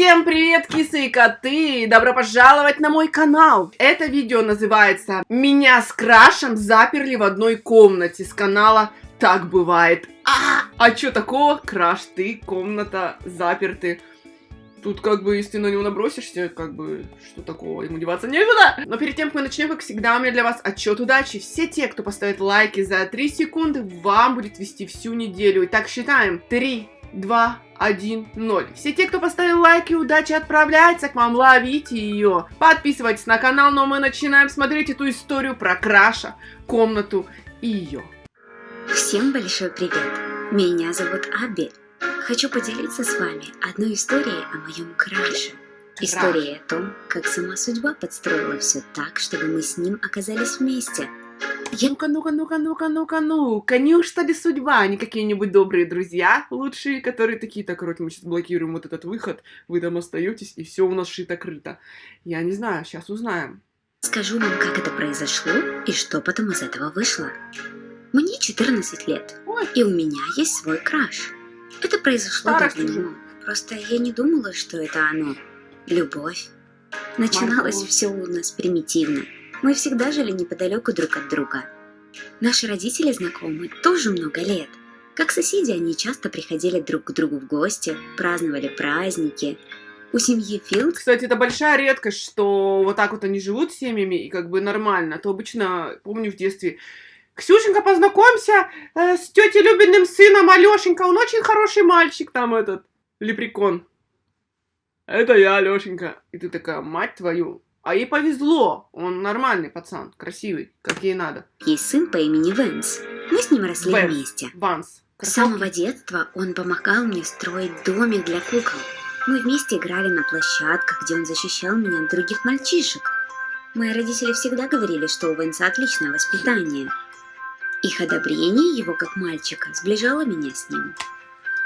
Всем привет, кисы и коты! Добро пожаловать на мой канал! Это видео называется «Меня с Крашем заперли в одной комнате» с канала «Так бывает». А, а чё такого? Краш, ты, комната, заперты. Тут как бы, если на него набросишься, как бы, что такого, ему деваться некуда. Но перед тем, как мы начнем, как всегда, у меня для вас отчет удачи. Все те, кто поставит лайки за 3 секунды, вам будет вести всю неделю. Итак, считаем. 3, 2, 1, 0. Все те, кто поставил лайки, удачи отправляется к вам, ловите ее. Подписывайтесь на канал, но мы начинаем смотреть эту историю про Краша, комнату и ее. Всем большой привет! Меня зовут Аби. Хочу поделиться с вами одной историей о моем краше. Историей о том, как сама судьба подстроила все так, чтобы мы с ним оказались вместе – ну-ка, ну-ка, ну-ка, ну-ка, ну-ка, ну-ка, неужто ли судьба, а не какие-нибудь добрые друзья лучшие, которые такие, так, короче, мы сейчас блокируем вот этот выход, вы там остаетесь, и все у нас шито-крыто. Я не знаю, сейчас узнаем. Скажу вам, как это произошло и что потом из этого вышло. Мне 14 лет, Ой. и у меня есть свой краш. Это произошло Старость давно, просто я не думала, что это оно. Любовь. Начиналось Марго. все у нас примитивно. Мы всегда жили неподалеку друг от друга. Наши родители знакомы тоже много лет. Как соседи, они часто приходили друг к другу в гости, праздновали праздники. У семьи Филд... Кстати, это большая редкость, что вот так вот они живут семьями, и как бы нормально. А то обычно, помню в детстве, Ксюшенька, познакомься э, с тетей Любиным сыном Алешенька, он очень хороший мальчик, там этот, лепрекон. Это я, Алешенька. И ты такая, мать твою, а ей повезло, он нормальный пацан, красивый, как ей надо. Есть сын по имени Вэнс. Мы с ним росли Вэнс. вместе. Ванс. С самого детства он помогал мне строить домик для кукол. Мы вместе играли на площадках, где он защищал меня от других мальчишек. Мои родители всегда говорили, что у Вэнса отличное воспитание. Их одобрение его как мальчика сближало меня с ним.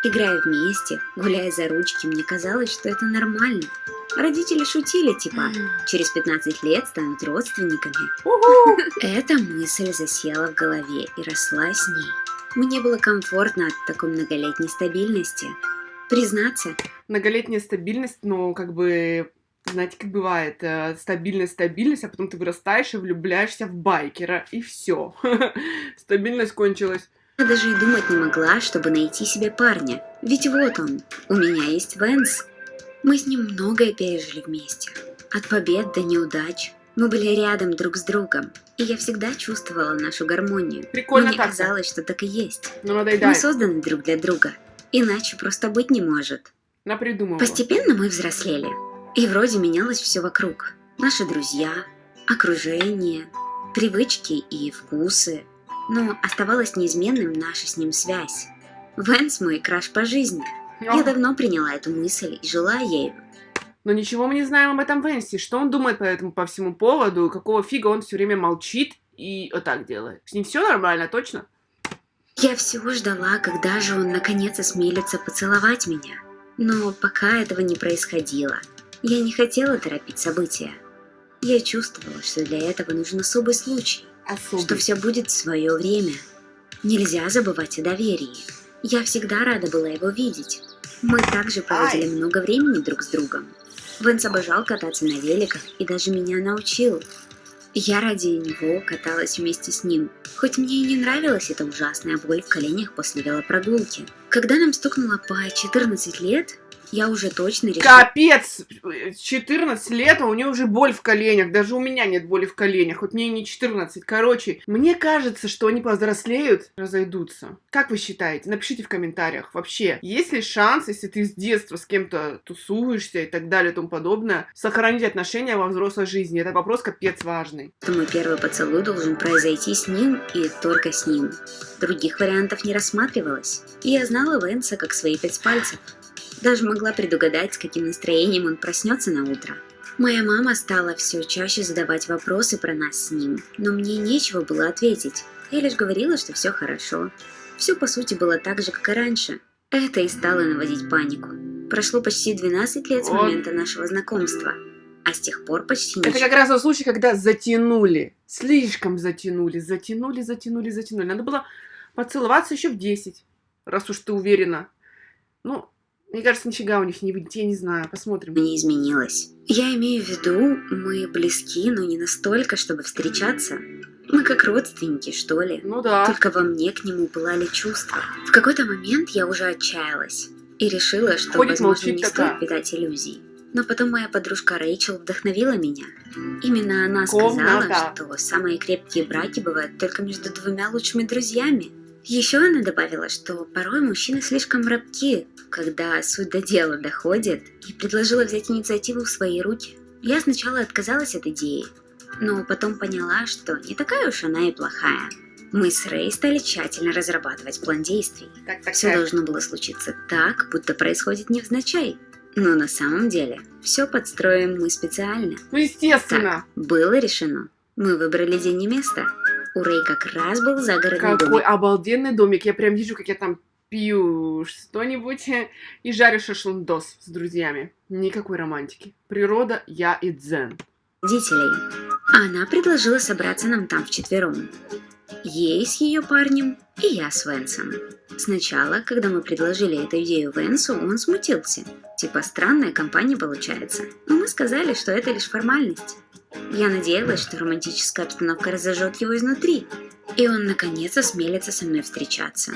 Играя вместе, гуляя за ручки, мне казалось, что это нормально. Родители шутили, типа, через 15 лет станут родственниками. Эта мысль засела в голове и росла с ней. Мне было комфортно от такой многолетней стабильности. Признаться. Многолетняя стабильность, ну, как бы, знаете, как бывает, э, стабильность, стабильность, а потом ты вырастаешь и влюбляешься в байкера, и все. Стабильность кончилась. Я даже и думать не могла, чтобы найти себе парня. Ведь вот он, у меня есть Венс. Мы с ним многое пережили вместе. От побед до неудач. Мы были рядом друг с другом, и я всегда чувствовала нашу гармонию. Прикольно Мне так. казалось, что так и есть. Ну. Мы созданы друг для друга, иначе просто быть не может. Напридумывала. Постепенно мы взрослели, и вроде менялось все вокруг. Наши друзья, окружение, привычки и вкусы – но оставалась неизменным наша с ним связь. Вэнс мой краш по жизни. Я давно приняла эту мысль и жила ею. Но ничего мы не знаем об этом Венсе. Что он думает по этому по всему поводу? Какого фига он все время молчит и вот так делает? С ним все нормально, точно? Я всего ждала, когда же он наконец осмелится поцеловать меня. Но пока этого не происходило, я не хотела торопить события. Я чувствовала, что для этого нужен особый случай особый. что все будет в свое время. Нельзя забывать о доверии. Я всегда рада была его видеть. Мы также проводили Ай. много времени друг с другом. Венс обожал кататься на великах и даже меня научил. Я ради него каталась вместе с ним, хоть мне и не нравилась эта ужасная боль в коленях после велопрогулки. Когда нам стукнуло по 14 лет, я уже точно решила. Капец! 14 лет, а у нее уже боль в коленях. Даже у меня нет боли в коленях, хоть мне не 14. Короче, мне кажется, что они повзрослеют, разойдутся. Как вы считаете? Напишите в комментариях. Вообще, есть ли шанс, если ты с детства с кем-то тусуешься и так далее и тому подобное, сохранить отношения во взрослой жизни? Это вопрос капец важный. Мой первый поцелуй должен произойти с ним и только с ним. Других вариантов не рассматривалось. И я знала Венса как свои пять пальцев. Даже могла предугадать, с каким настроением он проснется на утро. Моя мама стала все чаще задавать вопросы про нас с ним, но мне нечего было ответить. Я лишь говорила, что все хорошо. Все по сути было так же, как и раньше. Это и стало наводить панику. Прошло почти 12 лет с момента нашего знакомства, а с тех пор почти ничего. Это как раз тот случай, когда затянули. Слишком затянули, затянули, затянули, затянули. Надо было поцеловаться еще в 10, раз уж ты уверена. Ну, Мне кажется, нифига у них не выйдет, я не знаю, посмотрим. не изменилось. Я имею в виду, мы близки, но не настолько, чтобы встречаться. Мы как родственники, что ли. Ну да. Только во мне к нему пылали чувства. В какой-то момент я уже отчаялась и решила, что, Ходит, возможно, не такая. стоит питать иллюзий. Но потом моя подружка Рэйчел вдохновила меня. Именно она Комната. сказала, что самые крепкие браки бывают только между двумя лучшими друзьями. Еще она добавила, что порой мужчины слишком рабки, когда суть до дела доходит, и предложила взять инициативу в свои руки. Я сначала отказалась от идеи, но потом поняла, что не такая уж она и плохая. Мы с Рэй стали тщательно разрабатывать план действий. Так, так, Все так. должно было случиться так, будто происходит невзначай. Но на самом деле все подстроим мы специально. Ну, естественно. Было решено. Мы выбрали день и место. У Рэй как раз был загородный Какой домик. обалденный домик. Я прям вижу, как я там пью что-нибудь и жарю шашлындос с друзьями. Никакой романтики. Природа, я и дзен. родителей. Она предложила собраться нам там вчетвером. Ей с ее парнем и я с Венсом. Сначала, когда мы предложили эту идею Венсу, он смутился. Типа странная компания получается. Но мы сказали, что это лишь формальность. Я надеялась, что романтическая обстановка разожжет его изнутри. И он наконец осмелится со мной встречаться.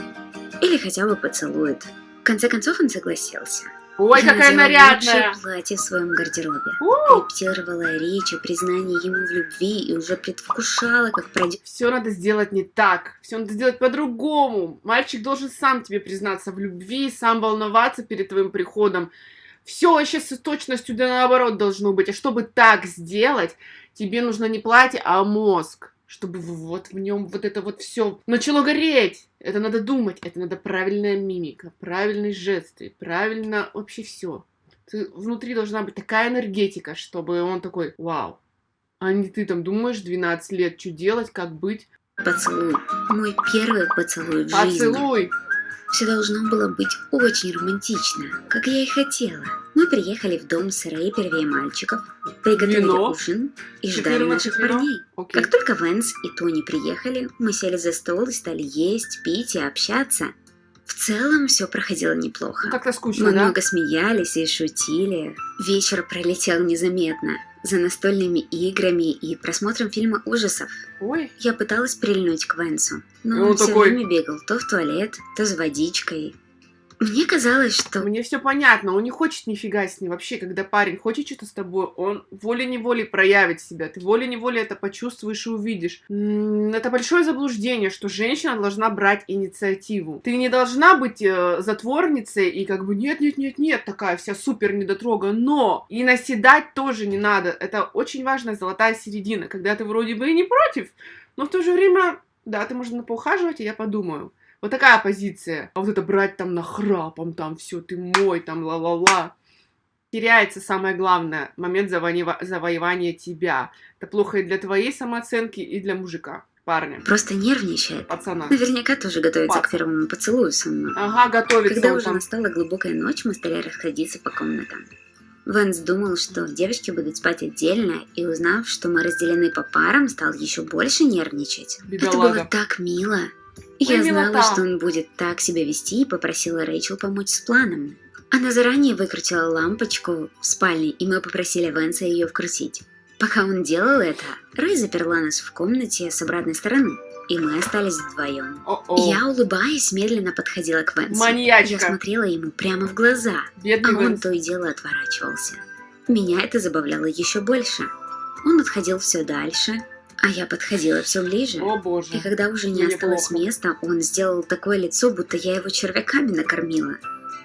Или хотя бы поцелует. В конце концов он согласился. Ой, Я какая нарядная! лучшее платье в своем гардеробе. У! Репетировала речь о признании ему в любви и уже предвкушала, как пройдет Все надо сделать не так. Все надо сделать по-другому. Мальчик должен сам тебе признаться в любви, сам волноваться перед твоим приходом. Все вообще с точностью да наоборот должно быть. А чтобы так сделать, тебе нужно не платье, а мозг. Чтобы вот в нем вот это вот все начало гореть. Это надо думать, это надо правильная мимика, правильные жесты, правильно вообще все. Внутри должна быть такая энергетика, чтобы он такой, вау. А не ты там думаешь 12 лет, что делать, как быть. поцелуй. Мой первый поцелуй в жизни. Поцелуй. Все должно было быть очень романтично, как я и хотела. Мы приехали в дом с Рэй первее мальчиков, приготовили Вино. ужин и ждали 14 наших вино. парней. Окей. Как только Венс и Тони приехали, мы сели за стол и стали есть, пить и общаться. В целом все проходило неплохо. Ну, как-то скучно, Мы да? много смеялись и шутили. Вечер пролетел незаметно. За настольными играми и просмотром фильма ужасов. Ой, Я пыталась прильнуть к Венсу, но И он он все такой- время бегал то в туалет, то за водичкой. Мне казалось, что мне все понятно, он не хочет нифига с ней. Вообще, когда парень хочет что-то с тобой, он волей-неволей проявит себя. Ты волей-неволей это почувствуешь и увидишь. Это большое заблуждение, что женщина должна брать инициативу. Ты не должна быть э, затворницей и как бы нет-нет-нет-нет, такая вся супер недотрога. Но и наседать тоже не надо. Это очень важная золотая середина, когда ты вроде бы и не против, но в то же время, да, ты можно поухаживать, и я подумаю. Вот такая позиция. А вот это брать там нахрапом, там все, ты мой, там ла-ла-ла. Теряется самое главное, момент завоева- завоевания тебя. Это плохо и для твоей самооценки, и для мужика, парня, просто нервничает. пацана. Наверняка тоже готовится Пац. к первому поцелую со мной. Ага, готовится Когда уже там. настала глубокая ночь, мы стали расходиться по комнатам. Венс думал, что девочки будут спать отдельно, и узнав, что мы разделены по парам, стал еще больше нервничать. Это Бедолага. было так мило. Я знала, милота. что он будет так себя вести, и попросила Рэйчел помочь с планом. Она заранее выкрутила лампочку в спальне, и мы попросили Венса ее вкрутить. Пока он делал это, Рэй заперла нас в комнате с обратной стороны, и мы остались вдвоем. О-о. Я, улыбаясь, медленно подходила к Венсу. Маньячка. Я смотрела ему прямо в глаза, а Бедный он Венс. то и дело отворачивался. Меня это забавляло еще больше. Он отходил все дальше, а я подходила все ближе. О боже. И когда уже не Мне осталось плохо. места, он сделал такое лицо, будто я его червяками накормила.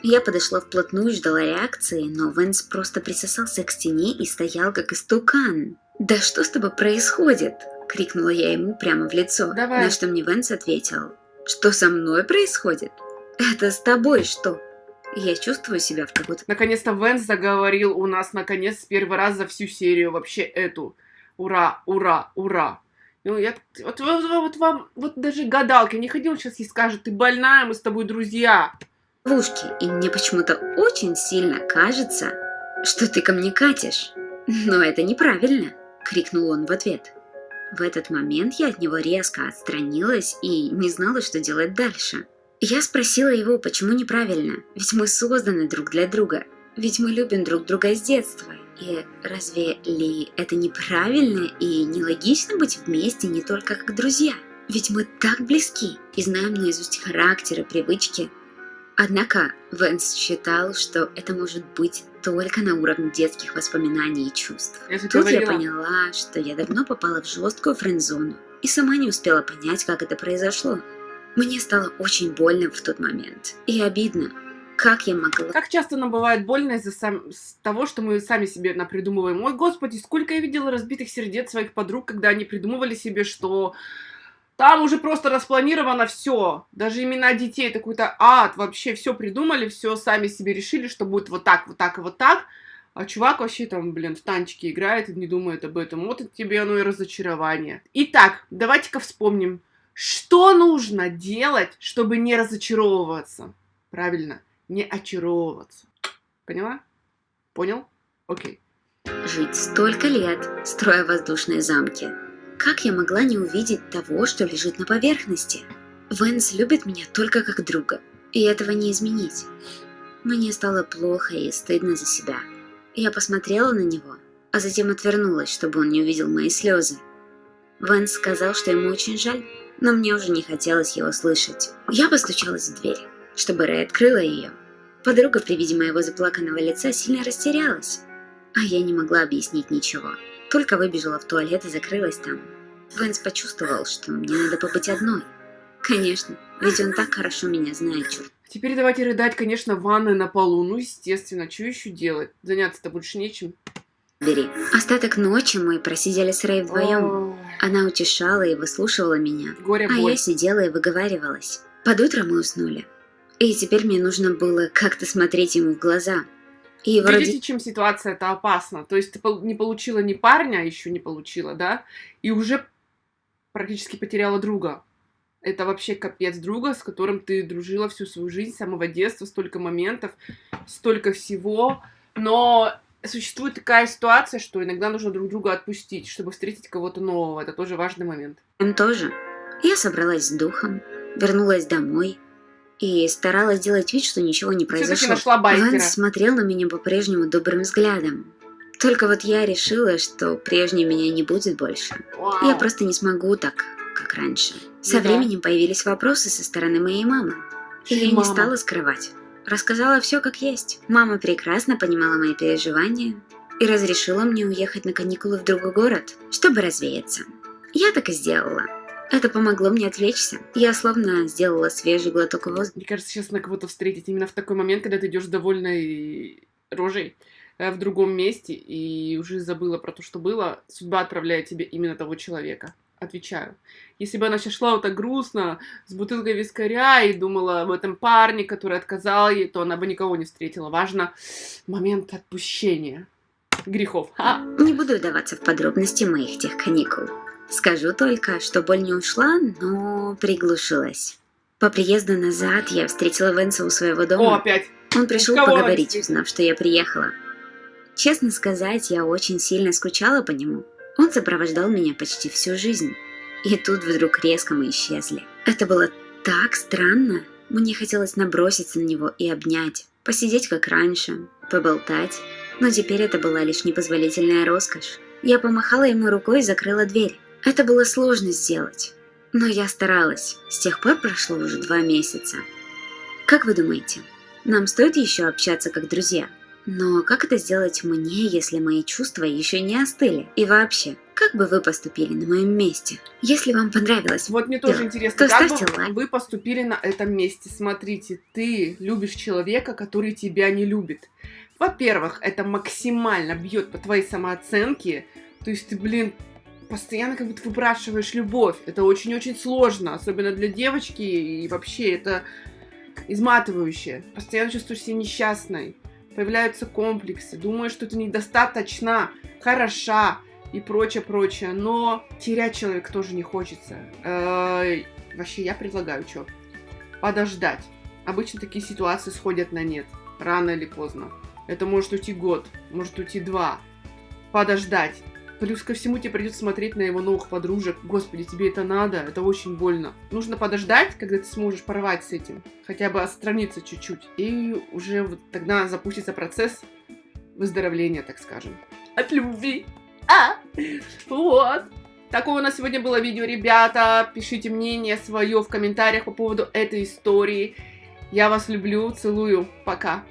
Я подошла вплотную ждала реакции, но Венс просто присосался к стене и стоял как истукан. «Да что с тобой происходит?» — крикнула я ему прямо в лицо. Давай. На что мне Венс ответил. «Что со мной происходит? Это с тобой что?» Я чувствую себя в какой-то... Наконец-то Венс заговорил у нас, наконец, первый раз за всю серию вообще эту. Ура, ура, ура. Ну, я, вот, вот, вот вам, вот даже гадалки не ходил, сейчас ей скажет, ты больная, мы с тобой друзья. ловушки, и мне почему-то очень сильно кажется, что ты ко мне катишь. Но это неправильно, крикнул он в ответ. В этот момент я от него резко отстранилась и не знала, что делать дальше. Я спросила его, почему неправильно, ведь мы созданы друг для друга, ведь мы любим друг друга с детства. И разве ли это неправильно и нелогично быть вместе не только как друзья? Ведь мы так близки и знаем наизусть характеры, привычки. Однако Венс считал, что это может быть только на уровне детских воспоминаний и чувств. Я Тут я говорила. поняла, что я давно попала в жесткую френд-зону и сама не успела понять, как это произошло. Мне стало очень больно в тот момент и обидно, как я могла Как часто нам бывает больно из-за сам- того, что мы сами себе напридумываем. Ой, господи, сколько я видела разбитых сердец своих подруг, когда они придумывали себе, что там уже просто распланировано все. Даже имена детей, это какой-то ад. Вообще все придумали, все сами себе решили, что будет вот так, вот так и вот так. А чувак вообще там, блин, в танчики играет и не думает об этом. Вот это тебе оно и разочарование. Итак, давайте-ка вспомним, что нужно делать, чтобы не разочаровываться. Правильно, не очаровываться. Поняла? Понял? Окей. жить столько лет, строя воздушные замки. Как я могла не увидеть того, что лежит на поверхности? Венс любит меня только как друга, и этого не изменить. Мне стало плохо и стыдно за себя. Я посмотрела на него, а затем отвернулась, чтобы он не увидел мои слезы. Венс сказал, что ему очень жаль, но мне уже не хотелось его слышать. Я постучалась в дверь, чтобы Рэй открыла ее. Подруга при виде моего заплаканного лица сильно растерялась, а я не могла объяснить ничего. Только выбежала в туалет и закрылась там. Венс почувствовал, что мне надо побыть одной. Конечно, ведь он так хорошо меня знает, черт. Теперь давайте рыдать, конечно, в ванной на полу. Ну, естественно, что еще делать? Заняться-то больше нечем. Бери. Остаток ночи мы просидели с Рэй вдвоем. Ой, Она утешала и выслушивала меня, Горе, а боль. я сидела и выговаривалась. Под утро мы уснули. И теперь мне нужно было как-то смотреть ему в глаза. И вроде Видите, чем ситуация это опасна? То есть ты не получила ни парня, еще не получила, да? И уже практически потеряла друга. Это вообще капец друга, с которым ты дружила всю свою жизнь, с самого детства, столько моментов, столько всего. Но существует такая ситуация, что иногда нужно друг друга отпустить, чтобы встретить кого-то нового. Это тоже важный момент. Он тоже. Я собралась с духом, вернулась домой и старалась сделать вид, что ничего не произошло. нашла байкера. Ванс смотрел на меня по-прежнему добрым взглядом. Только вот я решила, что прежней меня не будет больше. Вау. Я просто не смогу так, как раньше. Со Ну да. временем появились вопросы со стороны моей мамы. И я не Мама. стала скрывать. Рассказала все как есть. Мама прекрасно понимала мои переживания и разрешила мне уехать на каникулы в другой город, чтобы развеяться. Я так и сделала. Это помогло мне отвлечься. Я словно сделала свежий глоток воздуха. Мне кажется, сейчас на кого-то встретить именно в такой момент, когда ты идешь довольной рожей э, в другом месте и уже забыла про то, что было, судьба отправляет тебе именно того человека. Отвечаю. Если бы она сейчас шла вот так грустно, с бутылкой вискаря и думала об этом парне, который отказал ей, то она бы никого не встретила. Важно момент отпущения грехов. Ха! Не буду вдаваться в подробности моих тех каникул. Скажу только, что боль не ушла, но приглушилась. По приезду назад я встретила Венса у своего О, дома. опять. Он пришел кого поговорить, узнав, что я приехала. Честно сказать, я очень сильно скучала по нему. Он сопровождал меня почти всю жизнь. И тут вдруг резко мы исчезли. Это было так странно. Мне хотелось наброситься на него и обнять, посидеть как раньше, поболтать. Но теперь это была лишь непозволительная роскошь. Я помахала ему рукой и закрыла дверь. Это было сложно сделать. Но я старалась. С тех пор прошло уже два месяца. Как вы думаете, нам стоит еще общаться как друзья? Но как это сделать мне, если мои чувства еще не остыли? И вообще, как бы вы поступили на моем месте? Если вам понравилось, Вот мне тоже Да. интересно, То как ставьте бы лайк. вы поступили на этом месте. Смотрите, ты любишь человека, который тебя не любит. Во-первых, это максимально бьет по твоей самооценке. То есть ты, блин, постоянно как будто выпрашиваешь любовь. Это очень-очень сложно, особенно для девочки. И вообще это изматывающе. Постоянно чувствуешь себя несчастной. Появляются комплексы. Думаешь, что ты недостаточно хороша и прочее, прочее. Но терять человека тоже не хочется. Э, Вообще, я предлагаю, что? Подождать. Обычно такие ситуации сходят на нет. Рано или поздно. Это может уйти год, может уйти два. Подождать. Плюс ко всему тебе придется смотреть на его новых подружек. Господи, тебе это надо? Это очень больно. Нужно подождать, когда ты сможешь порвать с этим. Хотя бы отстраниться чуть-чуть. И уже вот тогда запустится процесс выздоровления, так скажем. От любви. А! Вот. Такое у нас сегодня было видео, ребята. Пишите мнение свое в комментариях по поводу этой истории. Я вас люблю, целую. Пока.